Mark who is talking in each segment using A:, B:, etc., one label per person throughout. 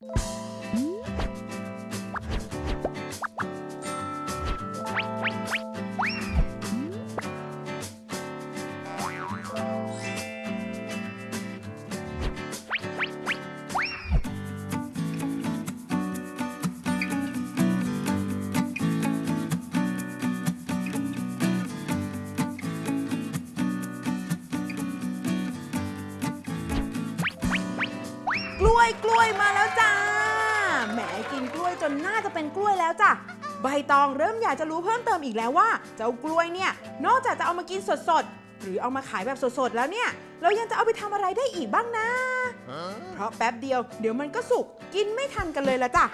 A: กล้วยกล้วยมาแล้วจ้าแหมกิ นน่าจะเป็นกล้วยแล้วจ้ะใบตองเริ่มอยากจะรู้เพิ่มเติมอีกแล้วว่า เจ้ากล้วยเนี่ยนอกจากจะเอามากินสดๆหรือเอามาขายแบบสดๆแล้วเนี่ยเรายังจะเอาไปทำอะไรได้อีกบ้างนะ เพราะแป๊บเดียวเดี๋ยวมันก็สุกกินไม่ทันกันเลยละจ้ะ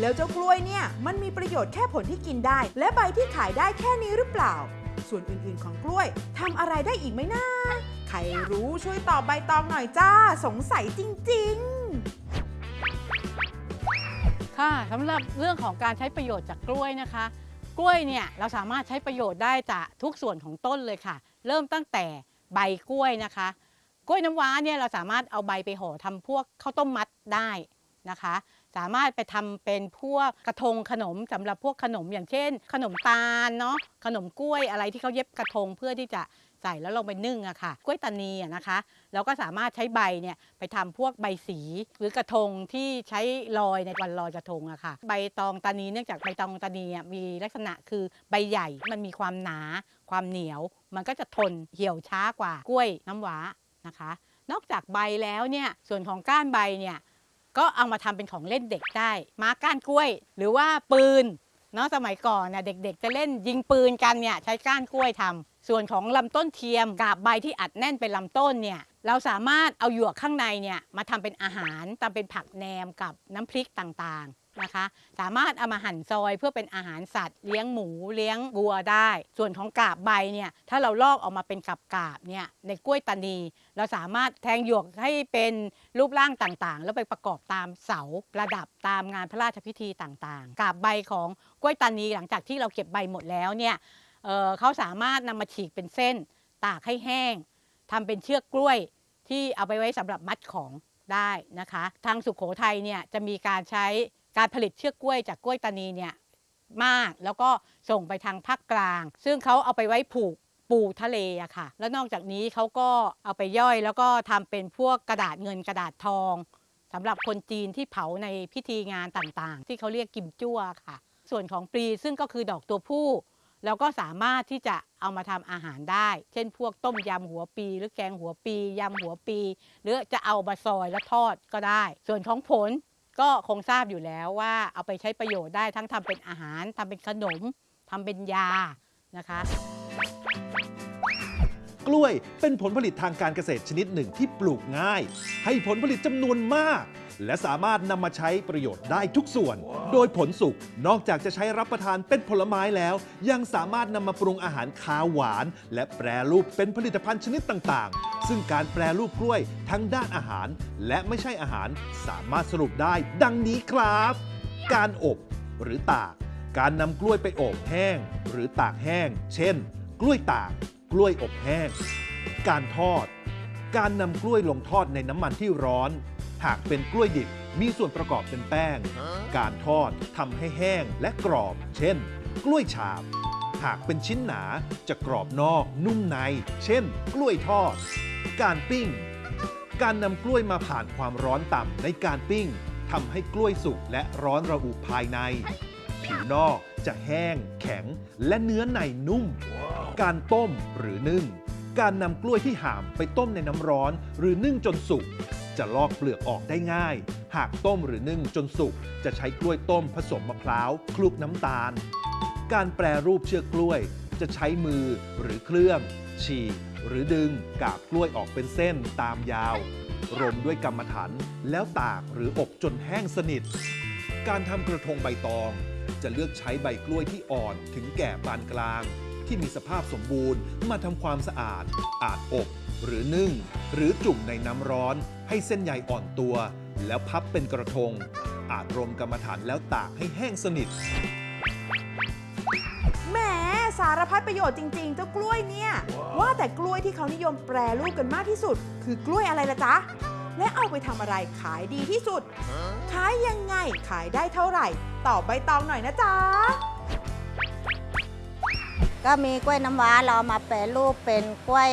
A: แล้วเจ้ากล้วยเนี่ยมันมีประโยชน์แค่ผลที่กินได้ และใบที่ขายได้แค่นี้หรือเปล่า ส่วนอื่นๆของกล้วยทำอะไรได้อีกไหมนะใครรู้ช่วยตอบใบตองหน่อยจ้า สงสัยจริง ๆ
B: ค่ะสำหรับเรื่องของการใช้ประโยชน์จากกล้วยนะคะ กล้วยเนี่ยเราสามารถใช้ประโยชน์ได้จากทุกส่วนของต้นเลยค่ะ เริ่มตั้งแต่ใบกล้วยนะคะ กล้วยน้ำว้าเนี่ยเราสามารถเอาใบไปห่อทำพวกข้าวต้มมัดได้นะคะ สามารถไปทำเป็นพวกกระทงขนมสำหรับพวกขนมอย่างเช่น ขนมตาลเนาะขนมกล้วยอะไรที่เขาเย็บกระทงเพื่อที่จะ ใส่แล้วลงไปนึ่งอะค่ะกล้วยตานีอะนะคะเราก็สามารถใช้ใบเนี่ยไปทำพวกใบสีหรือกระทงที่ใช้ลอยในวันลอยกระทงอะค่ะ ใบตองตานีเนื่องจากใบตองตานีมีลักษณะคือใบใหญ่มันมีความหนา ความเหนียว มันก็จะทนเหี่ยวช้ากว่ากล้วยน้ำว้านะคะ นอกจากใบแล้วเนี่ยส่วนของก้านใบเนี่ยก็เอามาทำเป็นของเล่นเด็กได้ ม้าก้านกล้วย หรือว่าปืนเนาะสมัยก่อนน่ะเด็กๆ จะเล่นยิงปืนกันเนี่ยใช้ก้านกล้วยทำ ส่วนของลำต้นเทียมกาบใบที่อัดแน่นเป็นลำต้นเนี่ยเราสามารถเอาหยวกข้างในเนี่ยมาทำเป็นอาหารทำเป็นผักแหนมกับน้ำพริกต่างๆนะคะ สามารถเอามาหั่นซอยเพื่อเป็นอาหารสัตว์ เลี้ยงหมูเลี้ยงวัวได้ ส่วนของกาบใบเนี่ยถ้าเราลอกออกมาเป็นกับกาบเนี่ยในกล้วยตานี เราสามารถแทงหยวกให้เป็นรูปร่างต่างๆ แล้วไปประกอบตามเสาประดับตามงานพระราชพิธีต่างๆ กาบใบของกล้วยตานีหลังจากที่เราเก็บใบหมดแล้วเนี่ย เเขาสามารถนำมาฉีกเป็นเส้น ตากให้แห้งทำเป็นเชือกกล้วยที่เอาไปไว้สำหรับมัดของได้นะคะ ทางสุขโขทัยเนี่ยจะมีการใช้การผลิตเชือกกล้วยจากกล้วยตานีเนี่ยมากแล้วก็ส่งไปทางภาคกลาง ซึ่งเขาเอาไปไว้ผูกปูทะเลอะค่ะ แล้วนอกจากนี้เขาก็เอาไปย่อย แล้วก็ทำเป็นพวกกระดาษเงินกระดาษทองสำหรับคนจีนที่เผาในพิธีงานต่างๆ ที่เขาเรียกกิมจั่วค่ะ ส่วนของปลีซึ่งก็คือดอกตัวผู้ แล้วก็สามารถที่จะเอามาทำอาหารได้ เช่น พวกต้มยำหัวปี หรือแกงหัวปียำหัวปี หรือจะเอามาซอยแล้วทอดก็ได้ ส่วนของผลก็คงทราบอยู่แล้วว่าเอาไปใช้ประโยชน์ได้ทั้งทำเป็นอาหารทำเป็นขนมทำเป็นยานะคะ
C: กล้วยเป็นผลผลิตทางการเกษตรชนิดหนึ่งที่ปลูกง่าย ให้ผลผลิตจำนวนมาก และสามารถนำมาใช้ประโยชน์ได้ทุกส่วน โดยผลสุกนอกจากจะใช้รับประทานเป็นผลไม้แล้ว ยังสามารถนำมาปรุงอาหารคาวหวาน และแปรรูปเป็นผลิตภัณฑ์ชนิดต่างๆ ซึ่งการแปรรูปกล้วยทั้งด้านอาหาร และไม่ใช่อาหารสามารถสรุปได้ ดังนี้ครับ การอบหรือตาก การนำกล้วยไปอบแห้ง หรือตากแห้ง เช่น กล้วยตาก กล้วยอบแห้ง การทอด การนำกล้วยลงทอดในน้ำมันที่ร้อน หากเป็นกล้วยดิบมีส่วนประกอบเป็นแป้ง การทอดทำให้แห้งและกรอบ เช่น กล้วยฉาบ หากเป็นชิ้นหนาจะกรอบนอกนุ่มใน เช่น กล้วยทอด การปิ้ง การนำกล้วยมาผ่านความร้อนต่ำในการปิ้งทำให้กล้วยสุกและร้อนระอุภายใน ผิวนอกจะแห้ง แข็ง และเนื้อในนุ่ม การต้มหรือนึ่ง การนำกล้วยที่หามไปต้มในน้ำร้อน หรือนึ่งจนสุก จะลอกเปลือกออกได้ง่าย หากต้มหรือนึ่งจนสุก จะใช้กล้วยต้มผสมมะพร้าวคลุกน้ำตาล การแปรรูปเชือกกล้วย จะใช้มือหรือเครื่อง ฉีกหรือดึงกาบกล้วยออกเป็นเส้นตามยาวรมด้วยกรรมฐานแล้วตากหรืออบจนแห้งสนิท การทำกระทงใบตอง จะเลือกใช้ใบกล้วยที่อ่อนถึงแก่ปานกลาง ที่มีสภาพสมบูรณ์มาทำความสะอาด อาจอบ หรือนึ่ง หรือจุ่มในน้ำร้อน ให้เส้นใยอ่อนตัว แล้วพับเป็นกระทง อาจรมกรรมฐานแล้วตากให้แห้งสนิท
A: แหมสารพัดประโยชน์จริง ๆ เจ้ากล้วยเนี่ย ว่าแต่กล้วยที่เขานิยมแปรรูปกันมากที่สุด คือกล้วยอะไรล่ะจ๊ะ และเอาไปทำอะไรขายดีที่สุด ขายยังายๆขายได้เท่าไหร่ ตอบใบตองหน่อยนะจ๊ะ
D: ก็มีกล้วยน้ำว้าเรามาแปรรูปเป็นกล้วย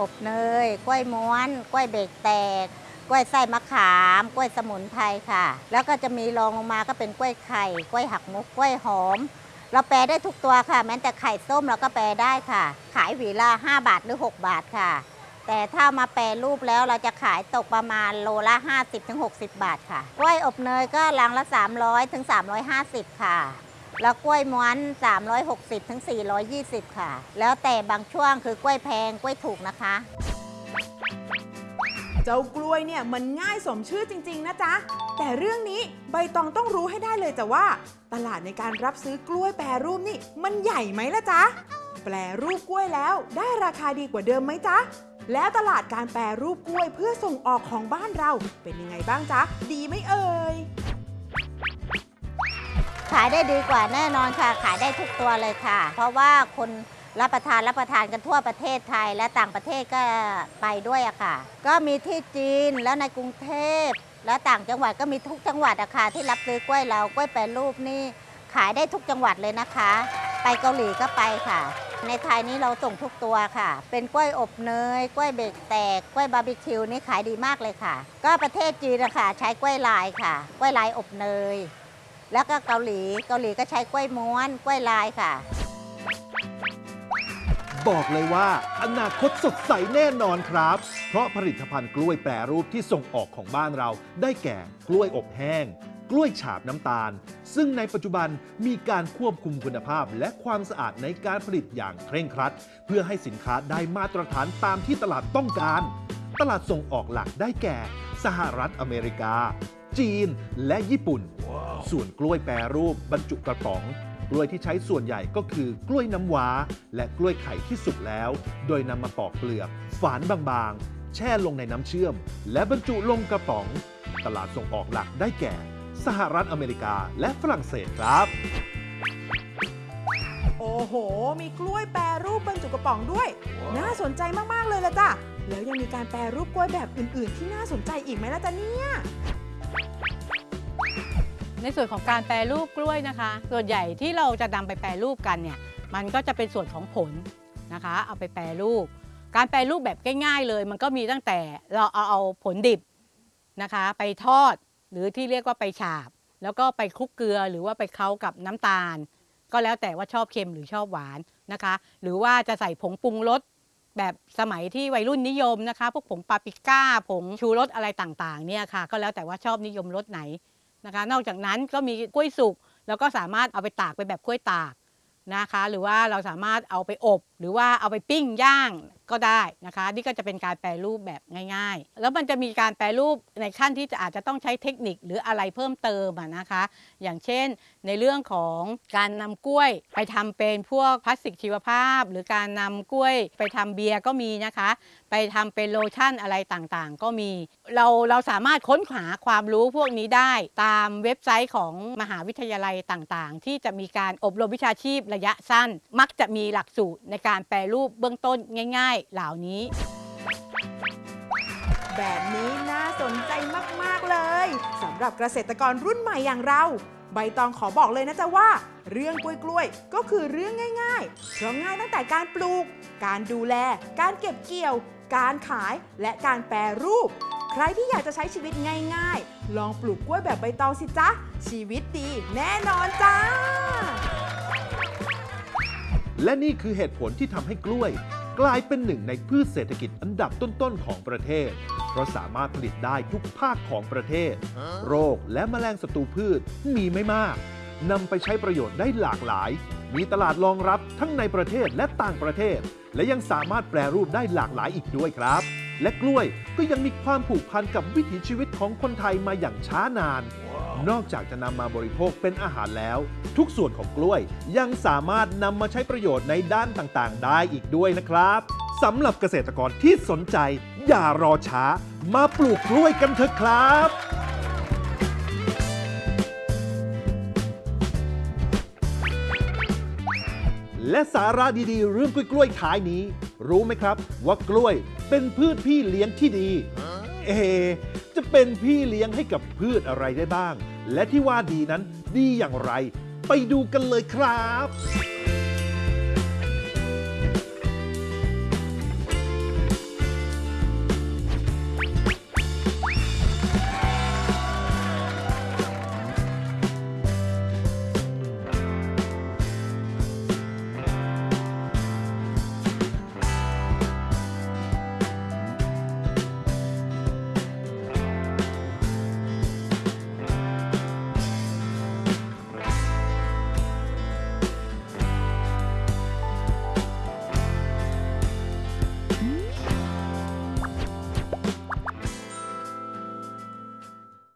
D: อบเนย กล้วยม้วน กล้วยเบรกแตก กล้วยไส้มะขาม กล้วยสมุนไพรค่ะ แล้วก็จะมีรองลงมาก็เป็นกล้วยไข่ กล้วยหักมุก กล้วยหอม เราแปรได้ทุกตัวค่ะ แม้แต่ไข่ส้มเราก็แปรได้ค่ะ ขายหวีละ5บาทหรือ 6 บาทค่ะ แต่ถ้ามาแปรรูปแล้วเราจะขายตกประมาณโลละ 50-60 บาทค่ะ กล้วยอบเนยก็ลังละ 300ถึง350 ค่ะ แล้วกล้วยม้วน 360ถึง420 ค่ะ แล้วแต่บางช่วงคือกล้วยแพงกล้วยถูกนะคะ
A: เจ้ากล้วยเนี่ยมันง่ายสมชื่อจริง ๆ นะจ๊ะ แต่เรื่องนี้ใบตองต้องรู้ให้ได้เลยจ้ะว่า ตลาดในการรับซื้อกล้วยแปรรูปนี่มันใหญ่ไหมล่ะจ๊ะ แปรรูปกล้วยแล้วได้ราคาดีกว่าเดิมไหมจ๊ะแล้วตลาดการแปรรูปกล้วยเพื่อส่งออกของบ้านเราเป็นยังไงบ้างจ๊ะ ดีไหมเอ่ย
D: ขายได้ดีกว่าแน่นอนค่ะ ขายได้ทุกตัวเลยค่ะ เพราะว่าคนรับประทานรับประทานกันทั่วประเทศไทยและต่างประเทศก็ไปด้วยอะค่ะ ก็มีที่จีนแล้วในกรุงเทพ และต่างจังหวัดก็มีทุกจังหวัดอะค่ะที่รับซื้อกล้วยเรากล้วยแปรรูปนี่ขายได้ทุกจังหวัดเลยนะคะ ไปเกาหลีก็ไปค่ะ ในไทยนี้เราส่งทุกตัวค่ะ เป็นกล้วยอบเนยกล้วยเบรกแตกกล้วยบาร์บีคิวนี่ขายดีมากเลยค่ะ ก็ประเทศจีนนะคะใช้กล้วยลายค่ะ กล้วยลายอบเนย แล้วก็เกาหลี เกาหลีก็ใช้กล้วยม้วนกล้วยลายค่ะ
C: บอกเลยว่าอนาคตสดใสแน่นอนครับ เพราะผลิตภัณฑ์กล้วยแปรรูปที่ส่งออกของบ้านเรา ได้แก่กล้วยอบแห้ง กล้วยฉาบน้ำตาล ซึ่งในปัจจุบันมีการควบคุมคุณภาพและความสะอาดในการผลิตอย่างเคร่งครัด เพื่อให้สินค้าได้มาตรฐานตามที่ตลาดต้องการ ตลาดส่งออกหลักได้แก่ สหรัฐอเมริกา จีน และญี่ปุ่น ส่วนกล้วยแปรรูปบรรจุกระป๋อง กล้วยที่ใช้ส่วนใหญ่ก็คือกล้วยน้ำว้า และกล้วยไข่ที่สุกแล้ว โดยนำมาปอกเปลือก ฝานบางๆ แช่ลงในน้ำเชื่อม และบรรจุลงกระป๋อง ตลาดส่งออกหลักได้แก่ สหรัฐอเมริกาและฝรั่งเศสครับ
A: โอ้โห มีกล้วยแปรรูปบรรจุกระป๋องด้วย น่าสนใจมากๆเลยละจ้ะแล้วยังมีการแปรรูปกล้วยแบบอื่น ๆ ที่น่าสนใจอีกไหมล่ะจ๊ะเนี่ย
B: ในส่วนของการแปรรูปกล้วยนะคะ ส่วนใหญ่ที่เราจะนำไปแปรรูปกันเนี่ยมันก็จะเป็นส่วนของผลนะคะ เอาไปแปรรูป การแปรรูปแบบง่ายๆเลย มันก็มีตั้งแต่เราเอาเอาผลดิบนะคะ ไปทอดหรือที่เรียกว่าไปฉาบ แล้วก็ไปคลุกเกลือหรือว่าไปเค้ากับน้ำตาล ก็แล้วแต่ว่าชอบเค็มหรือชอบหวานนะคะ หรือว่าจะใส่ผงปรุงรสแบบสมัยที่วัยรุ่นนิยมนะคะ พวกผงปาปิก้าผงชูรสอะไรต่างๆเนี่ยค่ะ ก็แล้วแต่ว่าชอบนิยมรสไหน นะคะ นอกจากนั้นก็มีกล้วยสุกแล้วก็สามารถเอาไปตากไปแบบกล้วยตากนะคะ หรือว่าเราสามารถเอาไปอบ หรือว่าเอาไปปิ้งย่าง ก็ได้นะคะนี่ก็จะเป็นการแปรรูปแบบง่าย ๆ แล้วมันจะมีการแปรรูปในขั้นที่จะอาจจะต้องใช้เทคนิคหรืออะไรเพิ่มเติมนะคะ อย่างเช่น ในเรื่องของการนำกล้วยไปทำเป็นพวกพลาสติกชีวภาพ หรือการนำกล้วยไปทำเบียร์ก็มีนะคะ ไปทำเป็นโลชั่นอะไรต่างๆ ก็มี เราเราสามารถค้นหาความรู้พวกนี้ได้ตามเว็บไซต์ของมหาวิทยาลัยต่างๆ ที่จะมีการอบรมวิชาชีพระยะสั้น มักจะมีหลักสูตรในการแปรรูปเบื้องต้นง่ายๆเหล่านี้
A: แบบนี้น่าสนใจมาก ๆ เลยสำหรับเกษตรกรรุ่นใหม่อย่างเรา ใบตองขอบอกเลยนะจ๊ะว่า เรื่องกล้วยๆก็คือเรื่องง่ายๆเพราะง่ายตั้งแต่การปลูก การดูแล การเก็บเกี่ยว การขายและการแปรรูป ใครที่อยากจะใช้ชีวิตง่าย ๆ ลองปลูกกล้วยแบบใบตองสิจ๊ะชีวิตดีแน่นอนจ้า
C: และนี่คือเหตุผลที่ทำให้กล้วย กลายเป็นหนึ่งในพืชเศรษฐกิจอันดับต้นๆของประเทศ เพราะสามารถผลิตได้ทุกภาคของประเทศ โรคและแมลงศัตรูพืชมีไม่มากนำไปใช้ประโยชน์ได้หลากหลาย มีตลาดรองรับทั้งในประเทศและต่างประเทศ และยังสามารถแปรรูปได้หลากหลายอีกด้วยครับ และกล้วยก็ยังมีความผูกพันกับวิถีชีวิตของคนไทยมาอย่างช้านาน นอกจากจะนำมาบริโภคเป็นอาหารแล้ว ทุกส่วนของกล้วยยังสามารถนำมาใช้ประโยชน์ในด้านต่างๆ ได้อีกด้วยนะครับสำหรับเกษตรกรที่สนใจ อย่ารอช้า มาปลูกกล้วยกันเถอะครับและสาระดีๆ เรื่องกล้วยๆท้ายนี้ รู้ไหมครับ ว่ากล้วยเป็นพืชพี่เลี้ยงที่ดี เอ จะเป็นพี่เลี้ยงให้กับพืชอะไรได้บ้าง และที่ว่าดีนั้นดีอย่างไร ไปดูกันเลยครับ